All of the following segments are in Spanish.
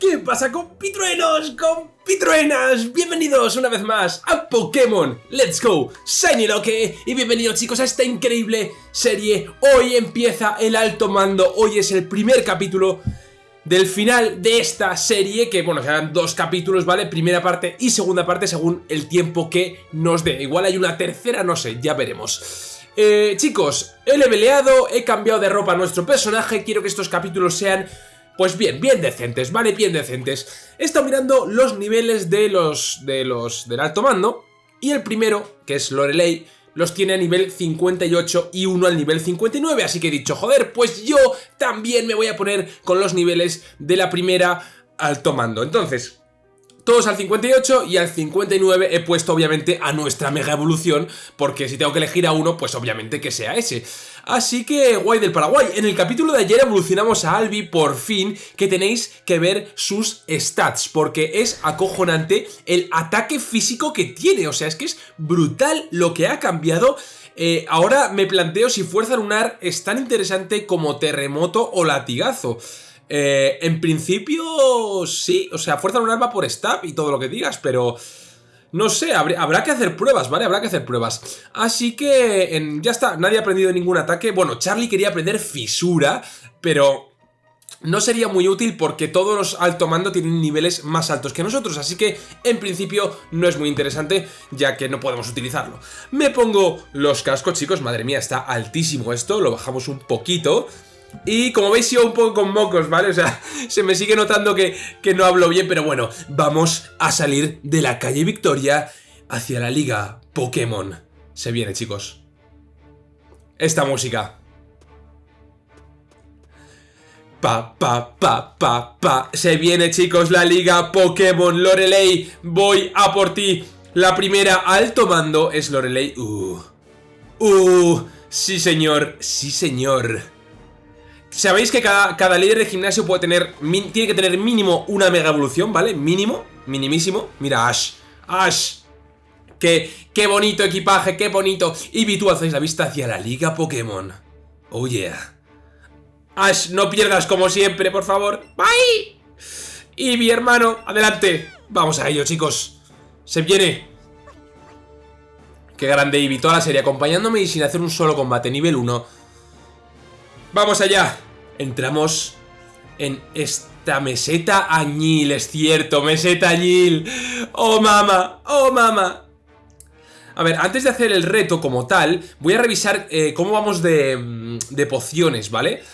¿Qué pasa compitruenos, compitruenas? Bienvenidos una vez más a Pokémon. Let's Go. Shiny Loque y bienvenidos chicos a esta increíble serie. Hoy empieza el alto mando, hoy es el primer capítulo del final de esta serie Que bueno, serán dos capítulos, ¿vale? Primera parte y segunda parte según el tiempo que nos dé. Igual hay una tercera, no sé, ya veremos. Eh, chicos, he leveleado, he cambiado de ropa a nuestro personaje. Quiero que estos capítulos sean pues bien, bien decentes, ¿vale? Bien decentes. He estado mirando los niveles de los, de los del alto mando y el primero, que es Lorelei, los tiene a nivel 58 y uno al nivel 59, así que he dicho, joder, pues yo también me voy a poner con los niveles de la primera alto mando. Entonces, todos al 58 y al 59 he puesto obviamente a nuestra mega evolución porque si tengo que elegir a uno pues obviamente que sea ese. Así que guay del Paraguay, en el capítulo de ayer evolucionamos a Albi por fin que tenéis que ver sus stats porque es acojonante el ataque físico que tiene, o sea es que es brutal lo que ha cambiado eh, ahora me planteo si Fuerza Lunar es tan interesante como Terremoto o Latigazo. Eh, en principio, sí. O sea, fuerza lunar va por stab y todo lo que digas, pero... No sé, habrá que hacer pruebas, ¿vale? Habrá que hacer pruebas. Así que ya está, nadie ha aprendido ningún ataque. Bueno, Charlie quería aprender fisura, pero no sería muy útil porque todos los alto mando tienen niveles más altos que nosotros, así que en principio no es muy interesante ya que no podemos utilizarlo. Me pongo los cascos, chicos, madre mía, está altísimo esto, lo bajamos un poquito... Y como veis yo un poco con mocos, ¿vale? O sea, se me sigue notando que, no hablo bien, pero bueno, vamos a salir de la calle Victoria hacia la liga Pokémon. Se viene, chicos. Esta música. Pa, pa, pa, pa, pa. Se viene, chicos, la liga Pokémon Lorelei. Voy a por ti. La primera alto mando es Lorelei. Uh. Uh. Sí, señor. Sí, señor. Sabéis que cada, líder de gimnasio puede tener tiene que tener mínimo una mega evolución, ¿vale? Mínimo, minimísimo. Mira, Ash. Ash. Qué, qué bonito equipaje, qué bonito. Y tú hacéis la vista hacia la liga Pokémon. Oh yeah. Ash, no pierdas como siempre, por favor. ¡Bye! Y mi hermano, adelante. Vamos a ello, chicos. Se viene. Qué grande Eevee, toda la serie acompañándome y sin hacer un solo combate. Nivel 1. ¡Vamos allá! Entramos en esta meseta añil, es cierto, meseta añil. ¡Oh, mama! ¡Oh, mama! A ver, antes de hacer el reto como tal, voy a revisar eh, cómo vamos de, mm, de pociones, ¿vale?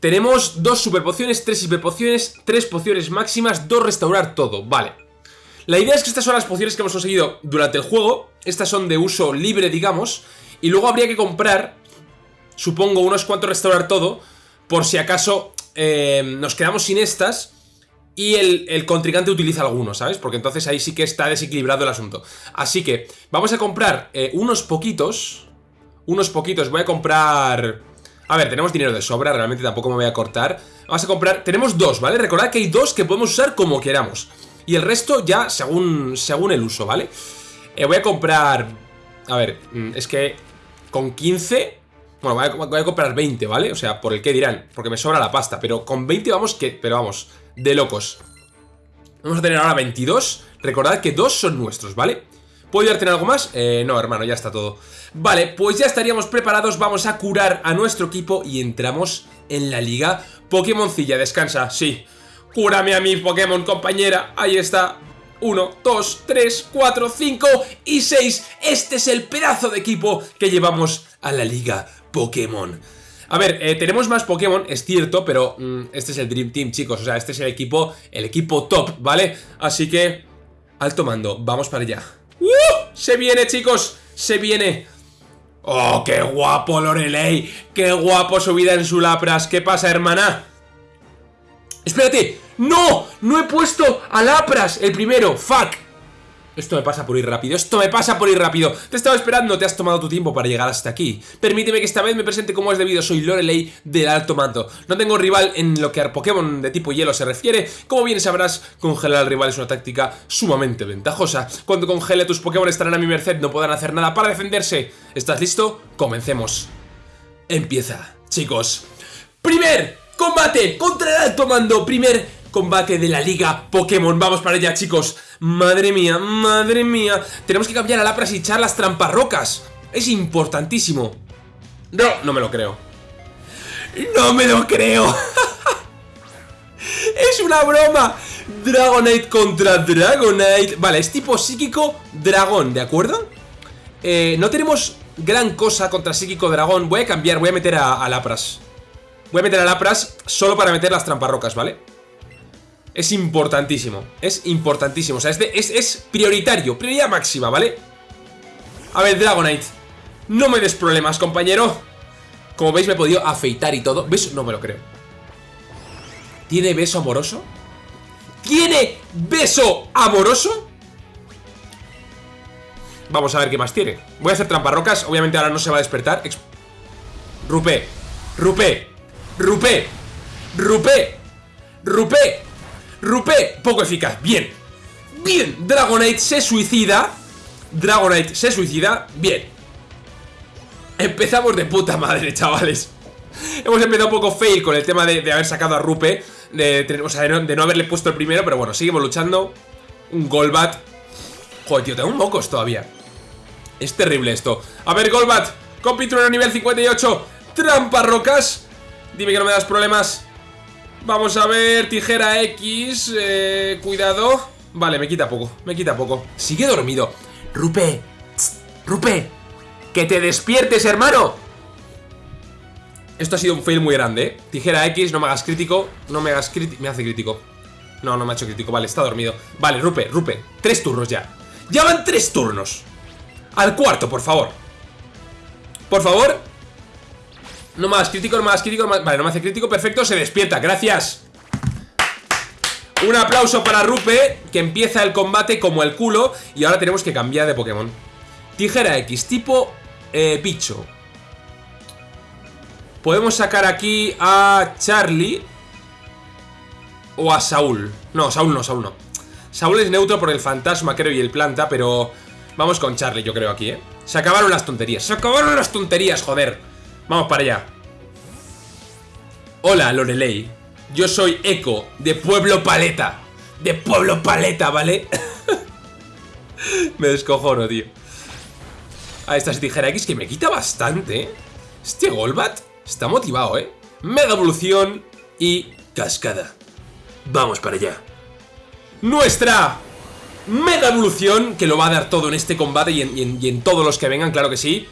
Tenemos dos super pociones, tres super pociones, tres pociones máximas, dos restaurar todo, vale. La idea es que estas son las pociones que hemos conseguido durante el juego, estas son de uso libre, digamos, y luego habría que comprar supongo, unos cuantos restaurar todo, por si acaso eh, nos quedamos sin estas y el, contrincante utiliza algunos, ¿sabes? Porque entonces ahí sí que está desequilibrado el asunto. Así que vamos a comprar eh, unos poquitos, unos poquitos, voy a comprar... A ver, tenemos dinero de sobra, realmente tampoco me voy a cortar. Vamos a comprar... Tenemos dos, ¿vale? Recordad que hay dos que podemos usar como queramos. Y el resto ya según, según el uso, ¿vale? Eh, voy a comprar... A ver, mm, es que con 15 bueno, voy a, comprar 20, ¿vale? O sea, por el que dirán, porque me sobra la pasta Pero con 20 vamos que... Pero vamos, de locos. Vamos a tener ahora 22 Recordad que dos son nuestros, ¿vale? ¿Puedo ir a tener algo más? Eh, no, hermano, ya está todo. Vale, pues ya estaríamos preparados Vamos a curar a nuestro equipo Y entramos en la liga Pokémoncilla, descansa, sí. Cúrame a mi Pokémon, compañera. Ahí está. 1, 2, 3, 4, 5 y 6 Este es el pedazo de equipo que llevamos a la liga Pokémon. A ver, eh, tenemos más Pokémon, es cierto, pero mm, este es el Dream Team, chicos. O sea, este es el equipo, el equipo top, ¿vale? Así que, alto mando, vamos para allá. ¡Uh! Se viene, chicos, se viene. ¡Oh, qué guapo Lorelei! ¡Qué guapo su vida en su Lapras! ¿Qué pasa, hermana? ¡Espérate! ¡No! ¡No he puesto a Lapras el primero! ¡Fuck! Esto me pasa por ir rápido, esto me pasa por ir rápido. Te estaba esperando, te has tomado tu tiempo para llegar hasta aquí. Permíteme que esta vez me presente como es debido Soy Lorelei del Alto Mando. No tengo rival en lo que a Pokémon de tipo hielo se refiere. Como bien sabrás, congelar al rival es una táctica sumamente ventajosa. Cuando congele tus Pokémon estarán a mi merced No podrán hacer nada para defenderse. ¿Estás listo? Comencemos. Empieza, chicos. Primer combate contra el Alto Mando. Primer combate de la liga Pokémon. Vamos para allá, chicos. Madre mía, madre mía. Tenemos que cambiar a Lapras y echar las tramparrocas. Es importantísimo. No, no me lo creo. No me lo creo. es una broma. Dragonite contra Dragonite. Vale, es tipo psíquico dragón, ¿de acuerdo? Eh, no tenemos gran cosa contra psíquico dragón. Voy a cambiar, voy a meter a, a Lapras. Voy a meter a Lapras solo para meter las tramparrocas, ¿vale? Es importantísimo, es importantísimo O sea, es, es, prioritario, prioridad máxima, ¿vale? A ver, Dragonite No me des problemas, compañero Como veis me he podido afeitar y todo ¿Beso? No me lo creo ¿Tiene beso amoroso? ¿Tiene beso amoroso? Vamos a ver qué más tiene Voy a hacer tramparrocas, obviamente ahora no se va a despertar Rupe Rupe Rupe Rupe Rupe, poco eficaz, bien. Bien, Dragonite se suicida. Dragonite se suicida, bien. Empezamos de puta madre, chavales. Hemos empezado un poco fail con el tema de, haber sacado a Rupe de, O sea, de no, haberle puesto el primero Pero bueno, seguimos luchando. Un Golbat. Joder, tío, tengo un mocos todavía. Es terrible esto. A ver, Golbat Compitrueno nivel 58 Trampa rocas. Dime que no me das problemas Vamos a ver, tijera X eh, Cuidado. Vale, me quita poco, me quita poco. Sigue dormido. Rupe, Rupe Que te despiertes, hermano. Esto ha sido un fail muy grande, ¿eh? Tijera X, no me hagas crítico No me hagas crítico, me hace crítico. No, no me ha hecho crítico, vale, está dormido. Vale, Rupe, Rupe, tres turnos ya. Ya van tres turnos. Al cuarto, por favor. Por favor no más crítico, más crítico, Vale, no me hace crítico, perfecto, se despierta, gracias. Un aplauso para Rupe Que empieza el combate como el culo Y ahora tenemos que cambiar de Pokémon. Tijera X, tipo eh, Picho Podemos sacar aquí a Charlie O a Saúl. No, Saúl no, Saúl no. Saúl es neutro por el fantasma, creo, y el planta Pero vamos con Charlie, yo creo, aquí, ¿eh? Se acabaron las tonterías Se acabaron las tonterías, joder Vamos para allá. Hola Lorelei. Yo soy Eco de Pueblo Paleta. De Pueblo Paleta, ¿vale? me descojono, tío. A esta tijera X que me quita bastante ¿eh? Este Golbat está motivado, ¿eh? Mega evolución y cascada. Vamos para allá. Nuestra Mega evolución Que lo va a dar todo en este combate y en, y en todos los que vengan, claro que sí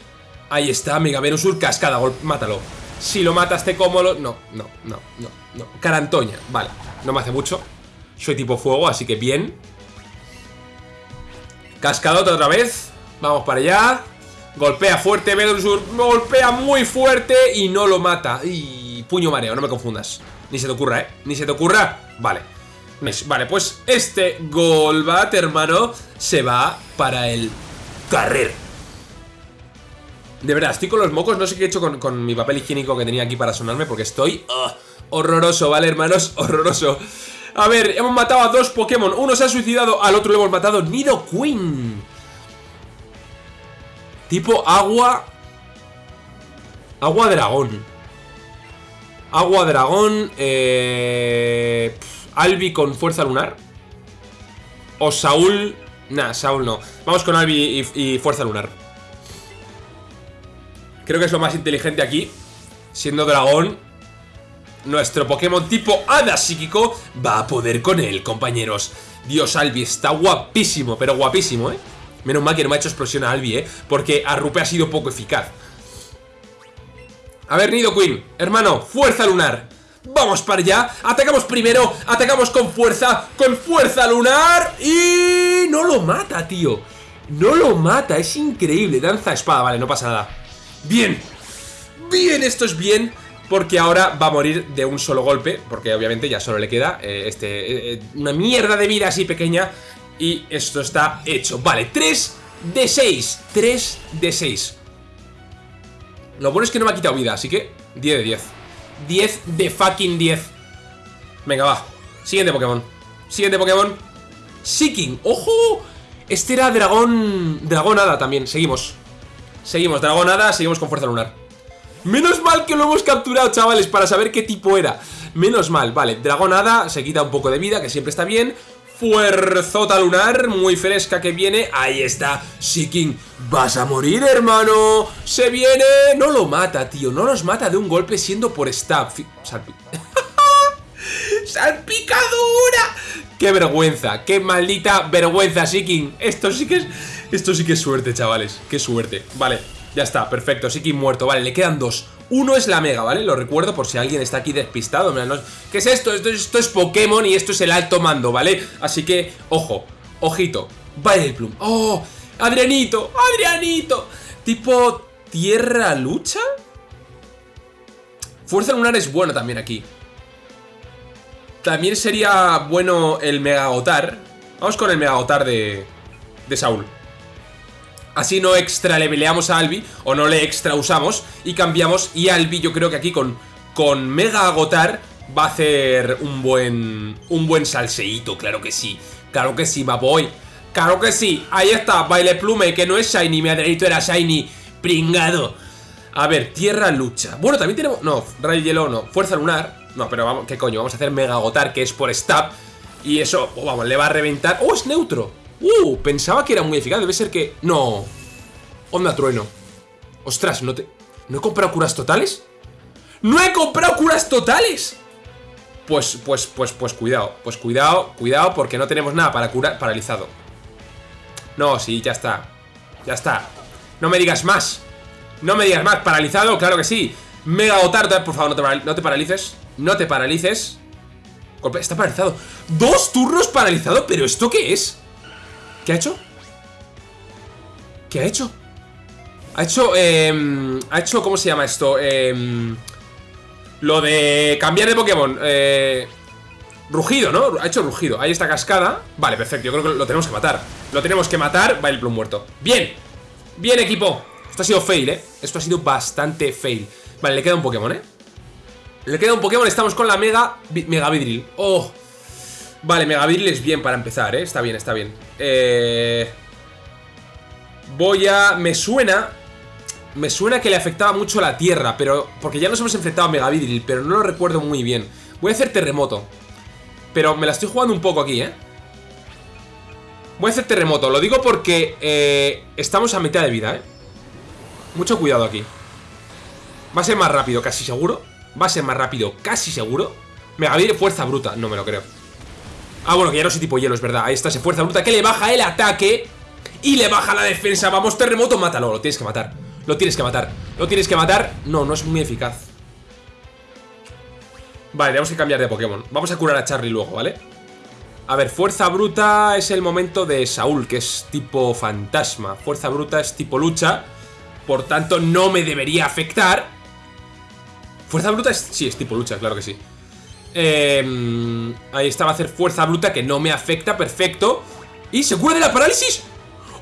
Ahí está, Mega Venusur, cascada, mátalo. Si lo matas te cómodo, no, no, no, no, no. Carantoña, vale, no me hace mucho. Soy tipo fuego, así que bien. Cascadota otra vez. Vamos para allá. Golpea fuerte, Venusur golpea muy fuerte Y no lo mata. Y puño mareo, no me confundas. Ni se te ocurra, ¿eh? Ni se te ocurra. Vale. Vale, pues este Golbat, hermano Se va para el carrer de verdad, estoy con los mocos, no sé qué he hecho con, mi papel higiénico que tenía aquí para sonarme porque estoy... Horroroso, ¿vale, hermanos? Horroroso. A ver, hemos matado a dos Pokémon. Uno se ha suicidado, al otro le hemos matado. Nido Queen. Tipo agua... Agua dragón. Agua dragón. Eh... Albi con fuerza lunar. O Saúl... Nah, Saúl no. Vamos con Albi y fuerza lunar. Creo que es lo más inteligente aquí. Siendo dragón Nuestro Pokémon tipo Hada Psíquico Va a poder con él, compañeros. Dios, Albi está guapísimo Pero guapísimo, ¿eh? Menos mal que no me ha hecho explosión a Albi, ¿eh? Porque a Rupe ha sido poco eficaz. A ver, Nido Queen Hermano, fuerza lunar. Vamos para allá, atacamos primero Atacamos con fuerza, con fuerza lunar Y no lo mata, tío. No lo mata, es increíble. Danza espada, vale, no pasa nada Bien, bien, esto es bien porque ahora va a morir de un solo golpe, porque obviamente ya solo le queda eh, este, eh, eh, una mierda de vida así pequeña y esto está hecho. Vale, 3 de 6, 3 de 6. Lo bueno es que no me ha quitado vida, así que 10 de 10. 10 de fucking 10. Venga, va. Siguiente Pokémon. Siguiente Pokémon. Seeking. ¡Ojo! Este era dragón... Dragón hada también. Seguimos. Seguimos, dragonada, seguimos con fuerza lunar. Menos mal que lo hemos capturado, chavales, para saber qué tipo era. Menos mal, vale, Dragonada se quita un poco de vida, que siempre está bien. Fuerzota lunar, muy fresca que viene. Ahí está, Seeking Vas a morir, hermano. Se viene, no lo mata, tío No los mata de un golpe siendo por stab Salpi ¡Salpicadura! ¡Qué vergüenza! ¡Qué maldita vergüenza, Seeking! Esto sí que es... Esto sí que es suerte, chavales Qué suerte Vale, ya está, perfecto Seeking muerto, vale, le quedan dos uno es la Mega, ¿vale? Lo recuerdo por si alguien está aquí despistado. ¿Qué es esto? esto? Es Pokémon y esto es el alto mando, ¿vale? Así que, ojo, ojito. Plum. ¡Oh! ¡Adrianito! ¡Adrianito! Tipo tierra lucha. Fuerza lunar es bueno también aquí. También sería bueno el Mega Gotar. Vamos con el Mega Gotar de, de Saúl. Así no extra leveleamos a Albi, o no le extra usamos, y cambiamos, y Albi yo creo que aquí con, con Mega Agotar va a hacer un buen, un buen salseíto, claro que sí, claro que sí, boy claro que sí, ahí está, Baile Plume, que no es Shiny, mi adrenito era Shiny, pringado. A ver, Tierra Lucha, bueno, también tenemos, no, Rayo Hielo no, Fuerza Lunar, no, pero vamos, ¿qué coño? Vamos a hacer Mega Agotar, que es por Stab, y eso, oh, vamos, le va a reventar, ¡oh, es neutro! Uh, pensaba que era muy eficaz, debe ser que... No, Onda trueno. Ostras, ¿no te... ¿No he comprado curas totales? ¡No he comprado curas totales! Pues, pues, pues, pues cuidado. Pues cuidado, cuidado, porque no tenemos nada para curar paralizado. No, sí, ya está. Ya está. No me digas más. No me digas más. ¿Paralizado? Claro que sí. Mega Otarda, por favor, no te, no te paralices. No te paralices. Está paralizado. ¡Dos turnos paralizado! ¿Pero esto qué es? ¿Qué ha hecho? ¿Qué ha hecho? Ha hecho, eh, ha hecho, ¿cómo se llama esto? Eh, lo de cambiar de Pokémon. Eh, rugido, ¿no? Ha hecho rugido. Ahí está cascada. Vale, perfecto. Yo creo que lo tenemos que matar. Lo tenemos que matar. Va el plum muerto. Bien. Bien, equipo. Esto ha sido fail, ¿eh? Esto ha sido bastante fail. Vale, le queda un Pokémon, ¿eh? Le queda un Pokémon. Estamos con la Mega... Mega Vidril. Oh. Vale, Mega Vidril es bien para empezar, ¿eh? Está bien, está bien. Eh... Voy a... Me suena me suena que le afectaba mucho la tierra, pero... Porque ya nos hemos enfrentado a Megavidril, pero no lo recuerdo muy bien. Voy a hacer terremoto. Pero me la estoy jugando un poco aquí, ¿eh? Voy a hacer terremoto. Lo digo porque eh, estamos a mitad de vida, ¿eh? Mucho cuidado aquí. Va a ser más rápido, casi seguro. Va a ser más rápido, casi seguro. Megavidril, fuerza bruta. No me lo creo. Ah, bueno, que ya no soy tipo hielo, es verdad. Ahí está ese fuerza bruta que le baja el ataque y le baja la defensa. Vamos, terremoto, mátalo. Lo tienes que matar. Lo tienes que matar Lo tienes que matar No, no es muy eficaz Vale, tenemos que cambiar de Pokémon Vamos a curar a Charlie luego, ¿vale? A ver, Fuerza Bruta es el momento de Saúl Que es tipo fantasma Fuerza Bruta es tipo lucha Por tanto, no me debería afectar Fuerza Bruta es... Sí, es tipo lucha, claro que sí eh, Ahí está, va a hacer Fuerza Bruta Que no me afecta, perfecto Y se cura de la parálisis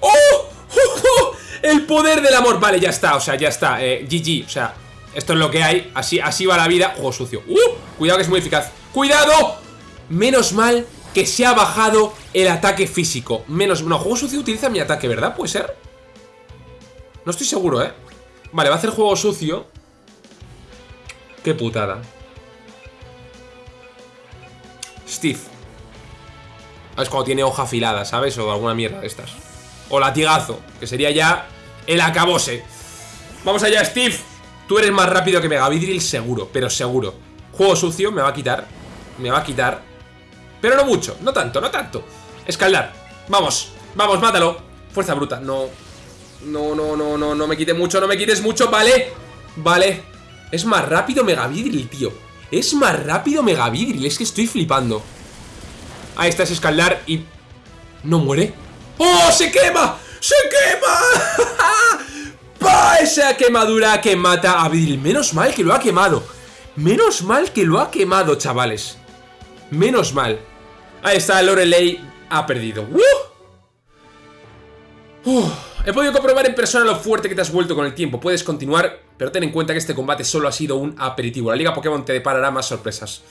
¡Oh! ¡Oh! ¡Oh! El poder del amor. Vale, ya está, o sea, ya está. Eh, GG, o sea, esto es lo que hay. Así, así va la vida. Juego sucio. ¡Uh! Cuidado que es muy eficaz. ¡Cuidado! Menos mal que se ha bajado el ataque físico. Menos... No, juego sucio utiliza mi ataque, ¿verdad? ¿Puede ser? No estoy seguro, ¿eh? Vale, va a hacer juego sucio. Qué putada. Steve. Es cuando tiene hoja afilada, ¿sabes? O alguna mierda de estas. O latigazo, que sería ya el acabose. Vamos allá, Steve. Tú eres más rápido que Megavidril, seguro, pero seguro. Juego sucio, me va a quitar. Me va a quitar. Pero no mucho, no tanto, no tanto. Escaldar. Vamos, vamos, mátalo. Fuerza bruta, no. No, no, no, no, no me quite mucho, no me quites mucho, vale. Vale. Es más rápido Megavidril, tío. Es más rápido Megavidril, es que estoy flipando. Ahí está ese escaldar y... ¿No muere? ¡Oh, se quema! ¡Se quema! ¡Pa! Esa quemadura que mata a Vidril. Menos mal que lo ha quemado. Menos mal que lo ha quemado, chavales. Menos mal. Ahí está, Lorelei ha perdido. He podido comprobar en persona lo fuerte que te has vuelto con el tiempo. Puedes continuar, pero ten en cuenta que este combate solo ha sido un aperitivo. La Liga Pokémon te deparará más sorpresas.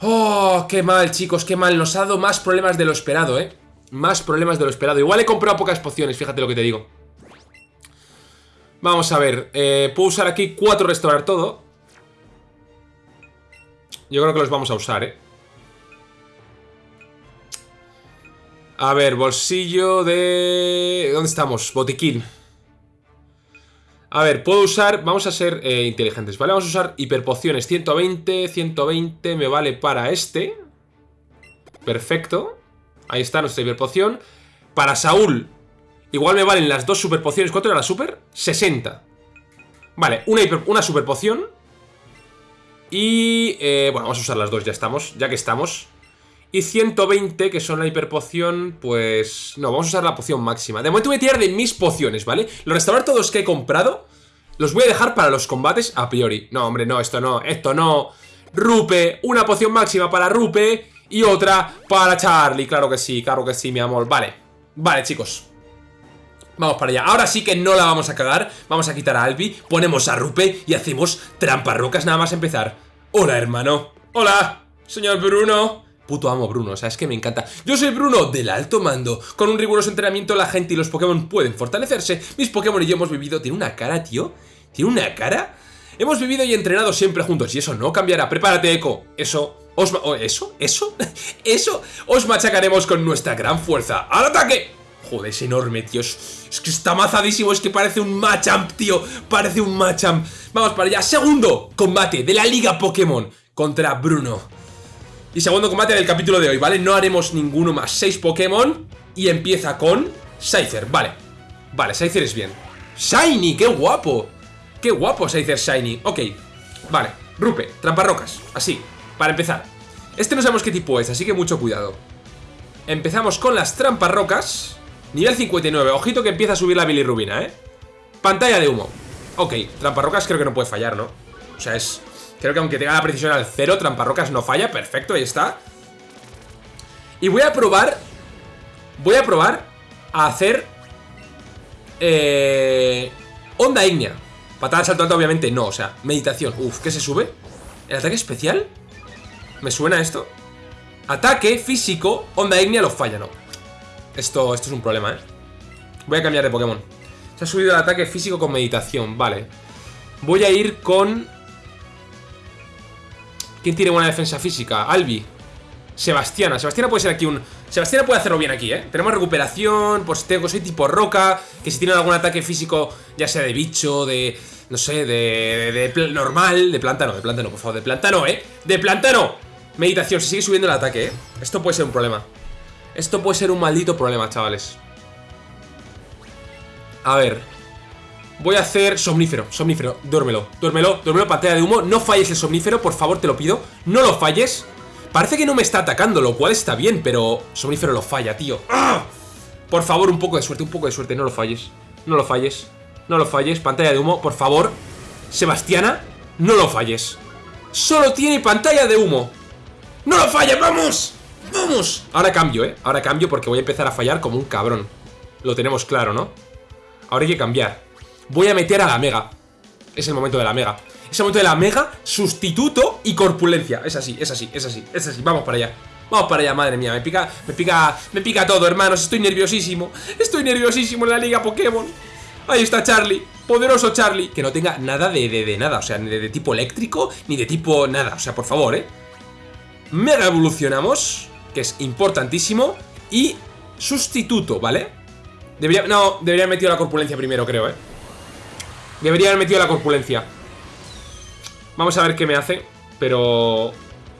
Oh, qué mal, chicos, qué mal. Nos ha dado más problemas de lo esperado, ¿eh? Más problemas de lo esperado. Igual he comprado pocas pociones, fíjate lo que te digo. Vamos a ver. Eh, puedo usar aquí cuatro restaurar todo. Yo creo que los vamos a usar, ¿eh? A ver, bolsillo de... ¿Dónde estamos? Botiquín. A ver, puedo usar... Vamos a ser eh, inteligentes, ¿vale? Vamos a usar hiperpociones. 120, 120 me vale para este. Perfecto. Ahí está nuestra hiperpoción. Para Saúl, igual me valen las dos superpociones. ¿Cuánto era la super? 60. Vale, una, hiper, una superpoción. Y... Eh, bueno, vamos a usar las dos, ya estamos. Ya que estamos. Y 120, que son la hiperpoción, pues... No, vamos a usar la poción máxima. De momento voy a tirar de mis pociones, ¿vale? Los restaurar todos que he comprado, los voy a dejar para los combates a priori. No, hombre, no, esto no, esto no. Rupe, una poción máxima para Rupe y otra para Charlie. Claro que sí, claro que sí, mi amor. Vale, vale, chicos. Vamos para allá. Ahora sí que no la vamos a cagar. Vamos a quitar a Albi, ponemos a Rupe y hacemos trampas rocas nada más empezar. Hola, hermano. Hola, señor Bruno. Puto amo Bruno, o sea, es que me encanta. Yo soy Bruno del alto mando. Con un riguroso entrenamiento la gente y los Pokémon pueden fortalecerse. Mis Pokémon y yo hemos vivido... Tiene una cara, tío. Tiene una cara. Hemos vivido y entrenado siempre juntos y eso no cambiará. Prepárate, Echo. Eso... Os ¿Eso? ¿Eso? ¿Eso? Os machacaremos con nuestra gran fuerza. ¡Al ataque! Joder, es enorme, tío. Es, que está mazadísimo. Es que parece un Machamp, tío. Parece un Machamp. Vamos para allá. Segundo combate de la Liga Pokémon contra Bruno. Y segundo combate del capítulo de hoy, ¿vale? No haremos ninguno más. Seis Pokémon y empieza con Scyther, vale. Vale, Scyther es bien. ¡Shiny! ¡Qué guapo! ¡Qué guapo Scyther Shiny! Ok, vale. Rupe, tramparrocas, así, para empezar. Este no sabemos qué tipo es, así que mucho cuidado. Empezamos con las tramparrocas. Nivel 59, ojito que empieza a subir la bilirrubina, ¿eh? Pantalla de humo. Ok, tramparrocas creo que no puede fallar, ¿no? O sea, es Creo que aunque tenga la precisión al cero, Tramparrocas no falla. Perfecto, ahí está. Y voy a probar... Voy a probar a hacer... Eh... Onda ígnea. Patada salto alto, obviamente no. O sea, meditación. Uf, ¿qué se sube? ¿El ataque especial? ¿Me suena esto? Ataque físico, onda ígnea lo falla, ¿no? Esto, esto es un problema, ¿eh? Voy a cambiar de Pokémon. Se ha subido el ataque físico con meditación, vale. Voy a ir con ¿Quién tiene buena defensa física? Albi. Sebastiana. Sebastiana puede ser aquí un... Sebastiana puede hacerlo bien aquí, ¿eh? Tenemos recuperación, tengo, soy tipo roca, que si tiene algún ataque físico, ya sea de bicho, de... No sé, de, de, normal, de planta de planta por favor, de planta ¿eh? ¡De planta! Meditación, se sigue subiendo el ataque, ¿eh? Esto puede ser un problema. Esto puede ser un maldito problema, chavales. A ver, Voy a hacer somnífero, somnífero, duérmelo, duérmelo, duérmelo, pantalla de humo. No falles el somnífero, por favor, te lo pido. No lo falles. Parece que no me está atacando, lo cual está bien, pero somnífero lo falla, tío. ¡Ah! Por favor, un poco de suerte, un poco de suerte, no lo falles No lo falles, no lo falles. Pantalla de humo, por favor. Sebastiana, no lo falles. Solo tiene pantalla de humo. ¡No lo falles, vamos! ¡Vamos! Ahora cambio, ¿eh? Ahora cambio porque voy a empezar a fallar como un cabrón. Lo tenemos claro, ¿no? Ahora hay que cambiar Voy a meter a la Mega. Es el momento de la Mega. Es el momento de la Mega, sustituto y corpulencia. Es así, es así, es así, es así. Vamos para allá. Vamos para allá, madre mía, me pica, me pica, me pica todo, hermanos. Estoy nerviosísimo, estoy nerviosísimo en la liga Pokémon. Ahí está Charlie, poderoso Charlie. Que no tenga nada de, de, nada, o sea, ni de, tipo eléctrico Ni de tipo nada, o sea, por favor, eh Mega evolucionamos Que es importantísimo Y sustituto, ¿vale? Debería, no, debería haber metido la corpulencia primero, creo, eh Debería haber metido la corpulencia Vamos a ver qué me hace Pero...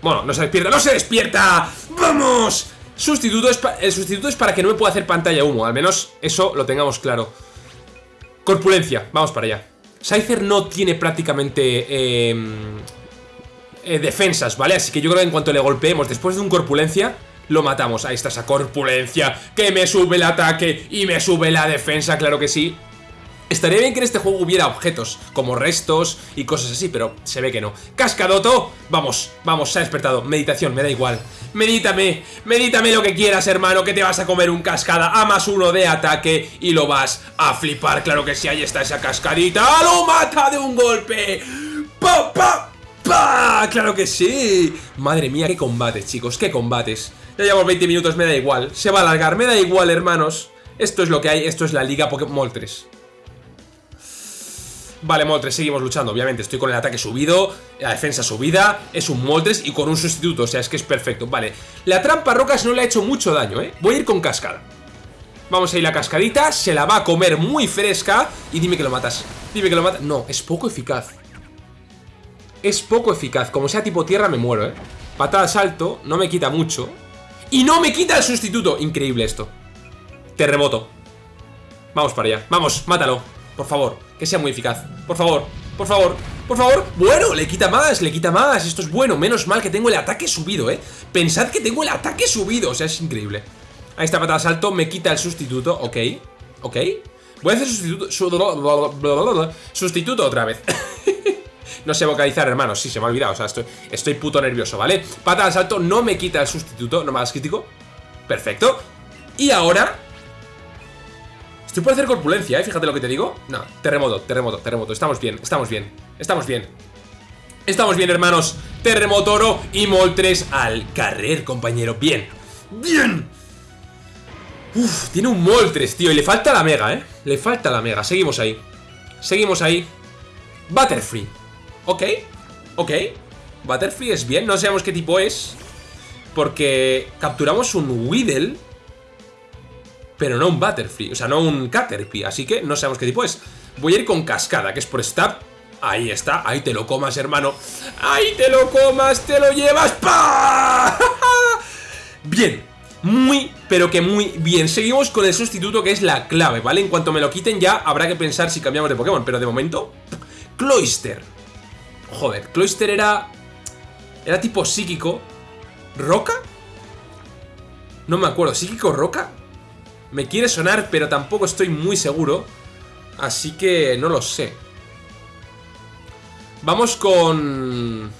Bueno, no se despierta ¡No se despierta! ¡Vamos! Sustituto es el sustituto es para que no me pueda hacer pantalla humo Al menos eso lo tengamos claro Corpulencia, vamos para allá Scyther no tiene prácticamente em, eh, Defensas, ¿vale? Así que yo creo que en cuanto le golpeemos Después de un corpulencia lo matamos, ahí está esa corpulencia Que me sube el ataque y me sube la defensa, claro que sí Estaría bien que en este juego hubiera objetos, como restos y cosas así, pero se ve que no. ¡Cascadoto! Vamos, vamos, se ha despertado. Meditación, me da igual. Medítame, medítame lo que quieras, hermano, que te vas a comer un cascada a más uno de ataque y lo vas a flipar. Claro que sí, ahí está esa cascadita. ¡Lo mata de un golpe! ¡Pa, pa, pa! ¡Claro que sí! Madre mía, qué combates, chicos, qué combates. Ya llevamos 20 minutos, me da igual. Se va a alargar, me da igual, hermanos. Esto es lo que hay, esto es la Liga Pokémon 3. Vale, Moltres, seguimos luchando, obviamente. Estoy con el ataque subido, la defensa subida Es un Moltres y con un sustituto, o sea, es que es perfecto. Vale, la trampa rocas no le ha hecho mucho daño, ¿eh? Voy a ir con cascada. Vamos a ir la cascadita, se la va a comer muy fresca. Y dime que lo matas Dime que lo matas, no, es poco eficaz. Es poco eficaz, como sea tipo tierra me muero, ¿eh? Patada salto, no me quita mucho. Y no me quita el sustituto, increíble esto. Terremoto Vamos para allá, vamos, mátalo por favor, que sea muy eficaz. Por favor, por favor, por favor. Bueno, le quita más, le quita más. Esto es bueno, menos mal que tengo el ataque subido, eh Pensad que tengo el ataque subido. O sea, es increíble. Ahí está, patada salto, me quita el sustituto. Ok, ok. Voy a hacer sustituto Sustituto otra vez. No sé vocalizar, hermano, sí, se me ha olvidado. O sea, estoy, estoy puto nervioso, ¿vale? Patada salto, no me quita el sustituto. No hagas crítico. Perfecto. Y ahora Estoy por hacer corpulencia, ¿eh? Fíjate lo que te digo. No, terremoto, terremoto, terremoto. Estamos bien, estamos bien, estamos bien. Estamos bien, hermanos. Terremoto oro y Moltres al carrer, compañero. Bien, bien. Uf, tiene un Moltres, tío. Y le falta la mega, ¿eh? Le falta la mega. Seguimos ahí. Seguimos ahí. Butterfree. Ok, ok. Butterfree es bien. No sabemos qué tipo es. Porque capturamos un Weedle pero no un Butterfree, o sea, no un Caterpie, así que no sabemos qué tipo es. Voy a ir con Cascada, que es por Stab. Ahí está, ahí te lo comas, hermano. Ahí te lo comas, te lo llevas. ¡Pah! Bien, muy, pero que muy bien. Seguimos con el sustituto que es la clave, ¿vale? En cuanto me lo quiten ya habrá que pensar si cambiamos de Pokémon, pero de momento... Cloyster. Joder, Cloyster era... Era tipo psíquico. ¿Roca? No me acuerdo, ¿psíquico roca? Me quiere sonar, pero tampoco estoy muy seguro. Así que no lo sé. Vamos con...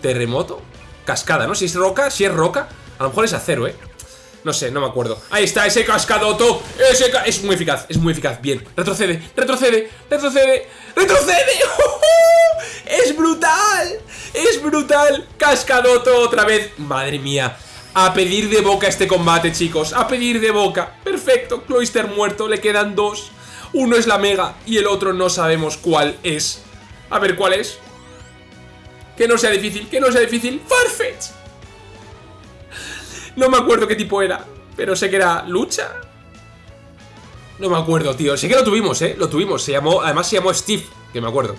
Terremoto. Cascada, ¿no? Si es roca, si es roca. A lo mejor es acero, ¿eh? No sé, no me acuerdo. Ahí está, ese cascadoto. Ese Es muy eficaz, es muy eficaz. Bien. Retrocede, retrocede, retrocede. ¡Retrocede! ¡Es brutal! ¡Es brutal! Cascadoto otra vez. Madre mía. A pedir de boca este combate, chicos. A pedir de boca. Perfecto. Cloyster muerto. Le quedan dos. Uno es la Mega y el otro no sabemos cuál es. A ver cuál es. Que no sea difícil. Que no sea difícil. Farfetch. No me acuerdo qué tipo era. Pero sé que era lucha. No me acuerdo, tío. Sé que lo tuvimos, ¿eh? Lo tuvimos. Se llamó... Además se llamó Steve. Que me acuerdo.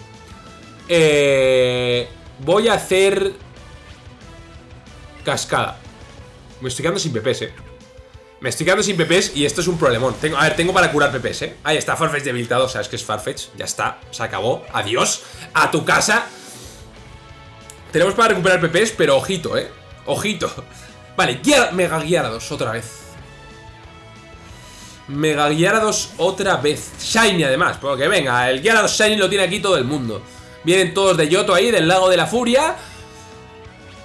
Eh... Voy a hacer... Cascada. Me estoy quedando sin PPs, eh Me estoy quedando sin PPs y esto es un problemón. Tengo, A ver, tengo para curar PPs, eh Ahí está, Farfetch debilitado, sabes que es Farfetch. Ya está, se acabó, adiós. A tu casa. Tenemos para recuperar PPs, pero ojito, eh Ojito. Vale, Mega Gyarados otra vez. Mega Gyarados otra vez. Shiny además, porque venga El Gyarados Shiny lo tiene aquí todo el mundo. Vienen todos de Yoto ahí, del Lago de la Furia.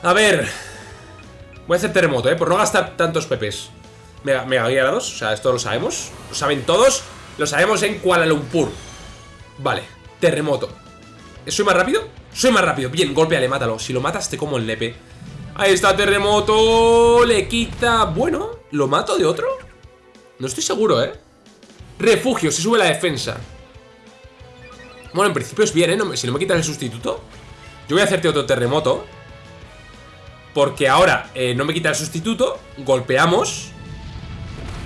A ver Voy a hacer terremoto, ¿eh? Por no gastar tantos PPs. Mega, mega guiados, o sea, esto lo sabemos. Lo saben todos. Lo sabemos en Kuala Lumpur. Vale, terremoto. ¿Soy más rápido? Soy más rápido. Bien, golpeale, mátalo. Si lo matas, te como el lepe. Ahí está, terremoto. Le quita... Bueno, ¿lo mato de otro? No estoy seguro, ¿eh? Refugio, se sube la defensa. Bueno, en principio es bien, ¿eh? si no me quitas el sustituto. Yo voy a hacerte otro terremoto. Porque ahora eh, no me quita el sustituto Golpeamos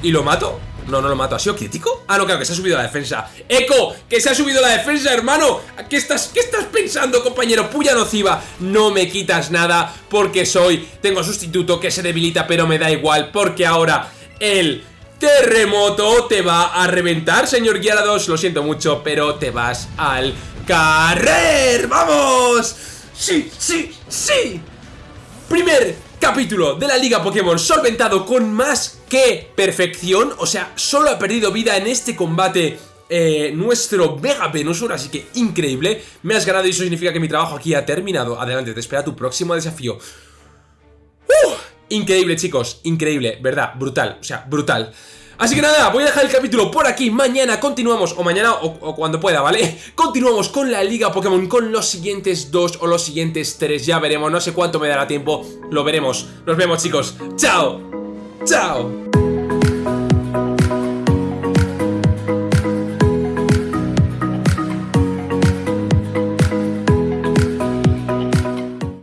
Y lo mato no, no lo mato. ¿Ha sido crítico? Ah, no, claro, que se ha subido la defensa. ¡Eco! ¡Que se ha subido la defensa, hermano! ¿Qué estás, qué estás pensando, compañero? Puya nociva. No me quitas nada porque soy... Tengo sustituto que se debilita, pero me da igual. Porque ahora el terremoto te va a reventar, señor Gyarados. Lo siento mucho, pero te vas al carrer. ¡Vamos! ¡Sí, sí, sí! Primer capítulo de la Liga Pokémon solventado con más que perfección. O sea, solo ha perdido vida en este combate eh, nuestro Mega Venusaur, así que increíble. Me has ganado y eso significa que mi trabajo aquí ha terminado. Adelante, te espera tu próximo desafío. ¡Uh! Increíble, chicos, increíble, ¿verdad? Brutal, o sea, brutal. Así que nada, voy a dejar el capítulo por aquí. Mañana continuamos, o mañana o, cuando pueda, ¿vale? Continuamos con la Liga Pokémon Con los siguientes dos o los siguientes tres. Ya veremos, no sé cuánto me dará tiempo. Lo veremos, nos vemos chicos. Chao, chao